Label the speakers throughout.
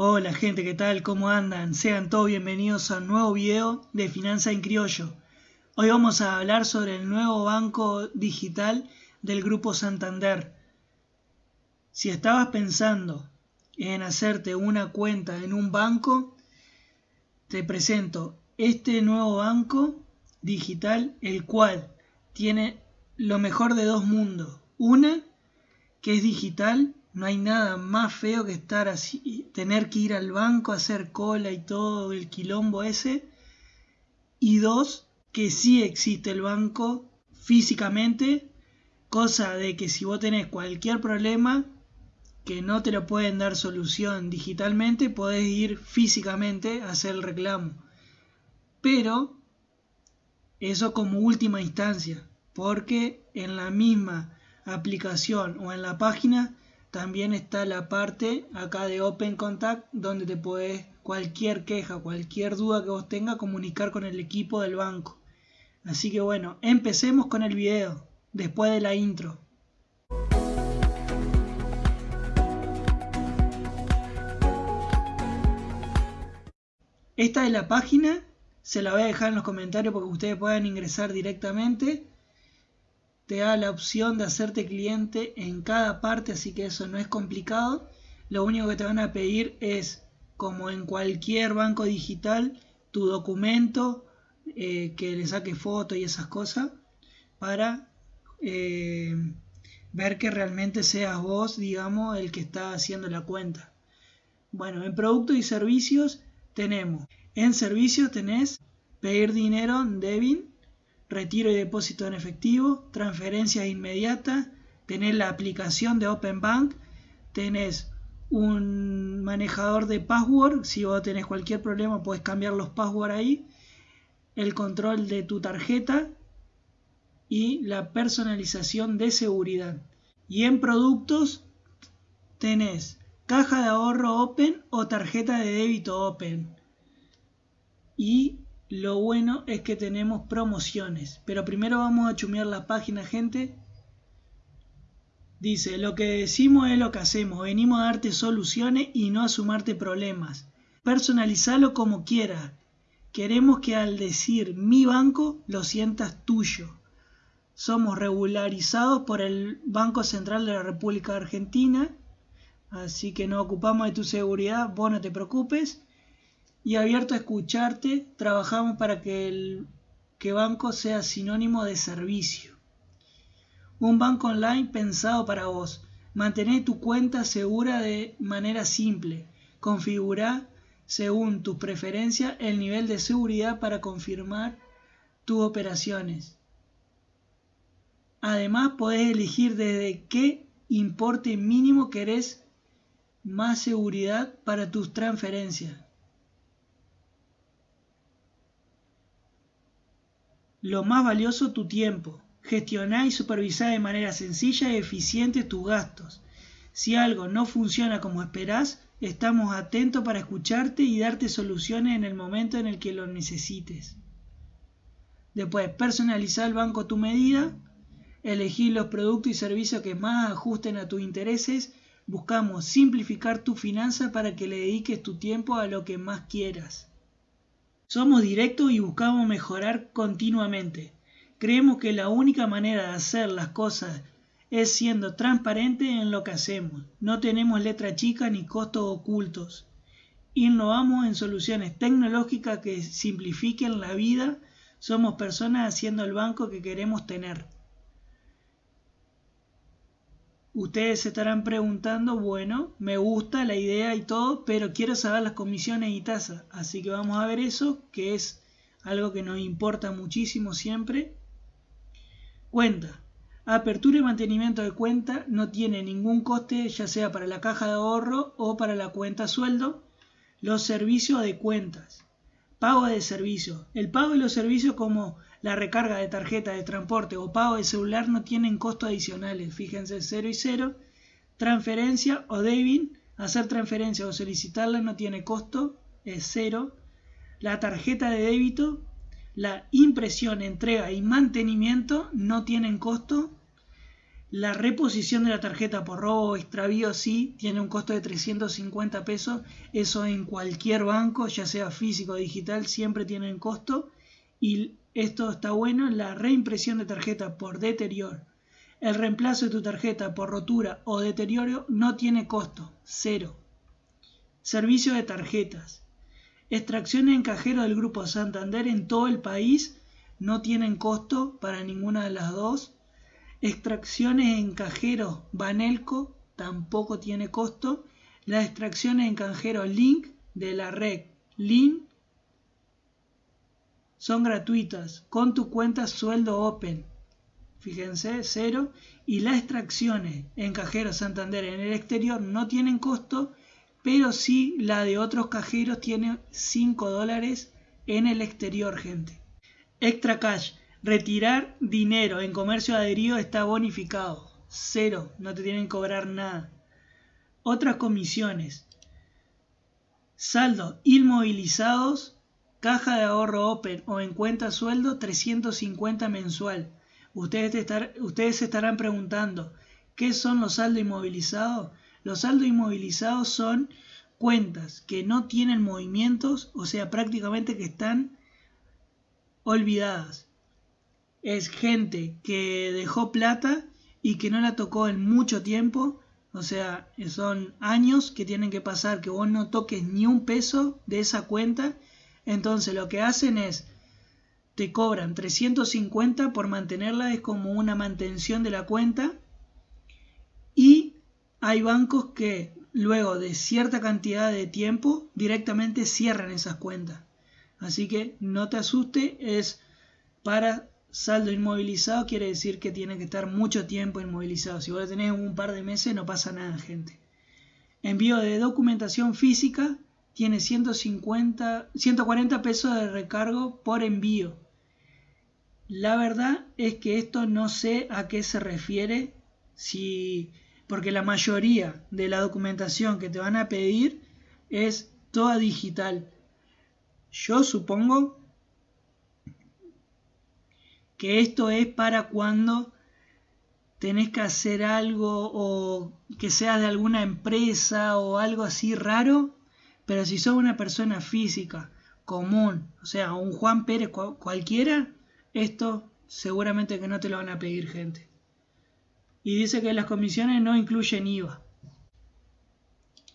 Speaker 1: Hola gente, ¿qué tal? ¿Cómo andan? Sean todos bienvenidos a un nuevo video de Finanza en Criollo. Hoy vamos a hablar sobre el nuevo banco digital del Grupo Santander. Si estabas pensando en hacerte una cuenta en un banco, te presento este nuevo banco digital, el cual tiene lo mejor de dos mundos. Una, que es digital no hay nada más feo que estar así, tener que ir al banco, hacer cola y todo el quilombo ese. Y dos, que sí existe el banco físicamente, cosa de que si vos tenés cualquier problema que no te lo pueden dar solución digitalmente, podés ir físicamente a hacer el reclamo. Pero eso como última instancia, porque en la misma aplicación o en la página también está la parte acá de Open Contact donde te puedes cualquier queja, cualquier duda que vos tengas comunicar con el equipo del banco. Así que bueno, empecemos con el video después de la intro. Esta es la página, se la voy a dejar en los comentarios para que ustedes puedan ingresar directamente te da la opción de hacerte cliente en cada parte, así que eso no es complicado. Lo único que te van a pedir es, como en cualquier banco digital, tu documento, eh, que le saque foto y esas cosas, para eh, ver que realmente seas vos, digamos, el que está haciendo la cuenta. Bueno, en productos y servicios tenemos, en servicios tenés pedir dinero, debit, retiro y depósito en efectivo, transferencias inmediatas, tenés la aplicación de Open Bank, tenés un manejador de password, si vos tenés cualquier problema puedes cambiar los passwords ahí, el control de tu tarjeta y la personalización de seguridad. Y en productos tenés caja de ahorro Open o tarjeta de débito Open. Y lo bueno es que tenemos promociones. Pero primero vamos a chumear la página, gente. Dice, lo que decimos es lo que hacemos. Venimos a darte soluciones y no a sumarte problemas. Personalizalo como quieras. Queremos que al decir mi banco lo sientas tuyo. Somos regularizados por el Banco Central de la República Argentina. Así que no ocupamos de tu seguridad. Vos no te preocupes y abierto a escucharte, trabajamos para que el que banco sea sinónimo de servicio. Un banco online pensado para vos. Mantener tu cuenta segura de manera simple. Configura según tus preferencias el nivel de seguridad para confirmar tus operaciones. Además, podés elegir desde qué importe mínimo querés más seguridad para tus transferencias. Lo más valioso, tu tiempo. Gestionar y supervisar de manera sencilla y eficiente tus gastos. Si algo no funciona como esperás, estamos atentos para escucharte y darte soluciones en el momento en el que lo necesites. Después, personalizar el banco tu medida, elegir los productos y servicios que más ajusten a tus intereses, buscamos simplificar tu finanza para que le dediques tu tiempo a lo que más quieras. Somos directos y buscamos mejorar continuamente. Creemos que la única manera de hacer las cosas es siendo transparente en lo que hacemos. No tenemos letra chica ni costos ocultos. Innovamos en soluciones tecnológicas que simplifiquen la vida. Somos personas haciendo el banco que queremos tener. Ustedes se estarán preguntando, bueno, me gusta la idea y todo, pero quiero saber las comisiones y tasas. Así que vamos a ver eso, que es algo que nos importa muchísimo siempre. Cuenta. Apertura y mantenimiento de cuenta no tiene ningún coste, ya sea para la caja de ahorro o para la cuenta sueldo. Los servicios de cuentas. Pago de servicios. El pago de los servicios como la recarga de tarjeta de transporte o pago de celular no tienen costos adicionales, fíjense 0 y 0. Transferencia o debit, hacer transferencia o solicitarla no tiene costo, es 0. La tarjeta de débito, la impresión, entrega y mantenimiento no tienen costo. La reposición de la tarjeta por robo o extravío sí tiene un costo de 350 pesos. Eso en cualquier banco, ya sea físico o digital, siempre tiene un costo. Y esto está bueno. La reimpresión de tarjeta por deterioro. El reemplazo de tu tarjeta por rotura o deterioro no tiene costo. Cero. Servicio de tarjetas. Extracciones en cajero del Grupo Santander en todo el país no tienen costo para ninguna de las dos Extracciones en cajero Banelco tampoco tiene costo. Las extracciones en cajero Link de la red Link son gratuitas con tu cuenta sueldo Open. Fíjense, cero. Y las extracciones en cajero Santander en el exterior no tienen costo, pero sí la de otros cajeros tiene 5 dólares en el exterior, gente. Extra Cash Retirar dinero en comercio adherido está bonificado. Cero, no te tienen que cobrar nada. Otras comisiones. Saldo inmovilizados, caja de ahorro open o en cuenta sueldo 350 mensual. Ustedes, ustedes se estarán preguntando, ¿qué son los saldos inmovilizados? Los saldos inmovilizados son cuentas que no tienen movimientos, o sea, prácticamente que están olvidadas es gente que dejó plata y que no la tocó en mucho tiempo. O sea, son años que tienen que pasar que vos no toques ni un peso de esa cuenta. Entonces lo que hacen es, te cobran 350 por mantenerla, es como una mantención de la cuenta. Y hay bancos que luego de cierta cantidad de tiempo directamente cierran esas cuentas. Así que no te asuste, es para Saldo inmovilizado quiere decir que tiene que estar mucho tiempo inmovilizado. Si vos tenés un par de meses no pasa nada, gente. Envío de documentación física tiene 150, 140 pesos de recargo por envío. La verdad es que esto no sé a qué se refiere, si, porque la mayoría de la documentación que te van a pedir es toda digital. Yo supongo que esto es para cuando tenés que hacer algo o que seas de alguna empresa o algo así raro, pero si sos una persona física común, o sea, un Juan Pérez cualquiera, esto seguramente que no te lo van a pedir gente. Y dice que las comisiones no incluyen IVA.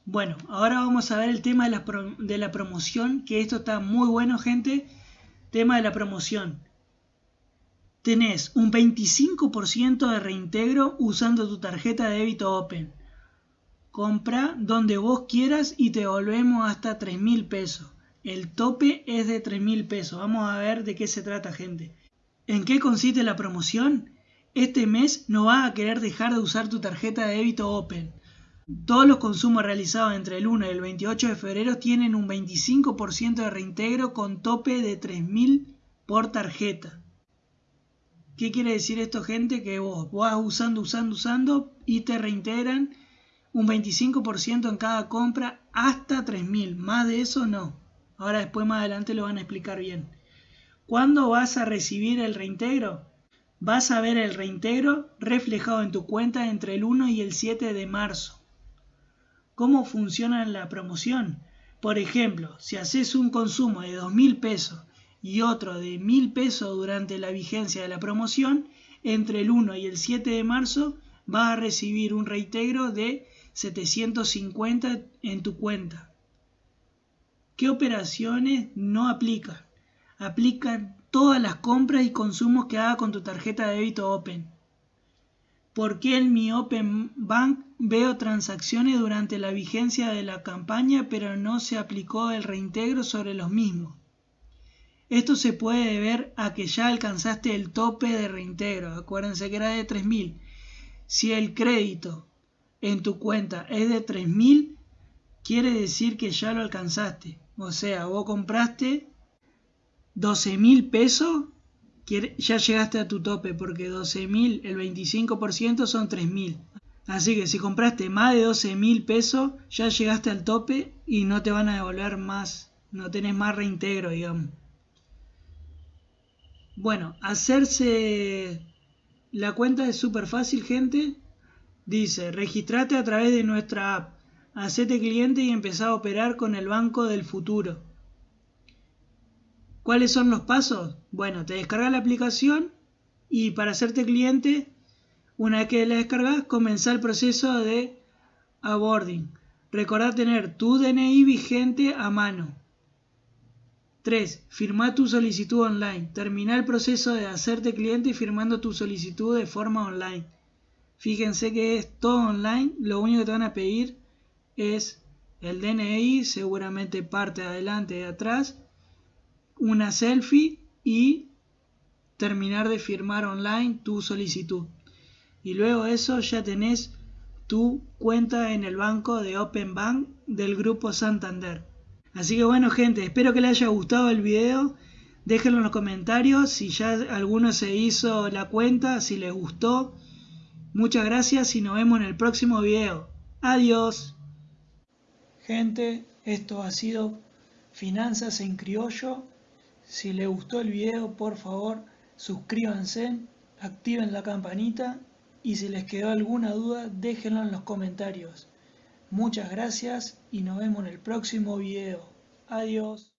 Speaker 1: Bueno, ahora vamos a ver el tema de la, de la promoción, que esto está muy bueno gente. Tema de la promoción tenés un 25% de reintegro usando tu tarjeta de débito Open. Compra donde vos quieras y te devolvemos hasta 3 mil pesos. El tope es de 3 mil pesos. Vamos a ver de qué se trata, gente. ¿En qué consiste la promoción? Este mes no vas a querer dejar de usar tu tarjeta de débito Open. Todos los consumos realizados entre el 1 y el 28 de febrero tienen un 25% de reintegro con tope de 3.000 por tarjeta. ¿Qué quiere decir esto, gente? Que vos vas usando, usando, usando y te reintegran un 25% en cada compra hasta 3.000. Más de eso no. Ahora después más adelante lo van a explicar bien. ¿Cuándo vas a recibir el reintegro? Vas a ver el reintegro reflejado en tu cuenta entre el 1 y el 7 de marzo. ¿Cómo funciona la promoción? Por ejemplo, si haces un consumo de 2.000 pesos y otro de mil pesos durante la vigencia de la promoción, entre el 1 y el 7 de marzo vas a recibir un reintegro de 750 en tu cuenta. ¿Qué operaciones no aplican? Aplican todas las compras y consumos que haga con tu tarjeta de débito Open. ¿Por qué en mi Open Bank veo transacciones durante la vigencia de la campaña pero no se aplicó el reintegro sobre los mismos? Esto se puede deber a que ya alcanzaste el tope de reintegro. Acuérdense que era de 3.000. Si el crédito en tu cuenta es de 3.000, quiere decir que ya lo alcanzaste. O sea, vos compraste 12.000 pesos, ya llegaste a tu tope, porque 12.000, el 25% son 3.000. Así que si compraste más de 12.000 pesos, ya llegaste al tope y no te van a devolver más, no tenés más reintegro, digamos. Bueno, hacerse La cuenta es súper fácil, gente. Dice, registrate a través de nuestra app, hacete cliente y empezá a operar con el banco del futuro. ¿Cuáles son los pasos? Bueno, te descargas la aplicación y para hacerte cliente, una vez que la descargas, comenzá el proceso de onboarding. Recordá tener tu DNI vigente a mano. 3. Firma tu solicitud online. Termina el proceso de hacerte cliente firmando tu solicitud de forma online. Fíjense que es todo online. Lo único que te van a pedir es el DNI, seguramente parte de adelante y de atrás, una selfie y terminar de firmar online tu solicitud. Y luego eso ya tenés tu cuenta en el banco de Open Bank del grupo Santander. Así que bueno gente, espero que les haya gustado el video. Déjenlo en los comentarios si ya alguno se hizo la cuenta, si les gustó. Muchas gracias y nos vemos en el próximo video. Adiós. Gente, esto ha sido Finanzas en Criollo. Si les gustó el video, por favor, suscríbanse, activen la campanita y si les quedó alguna duda, déjenlo en los comentarios. Muchas gracias y nos vemos en el próximo video. Adiós.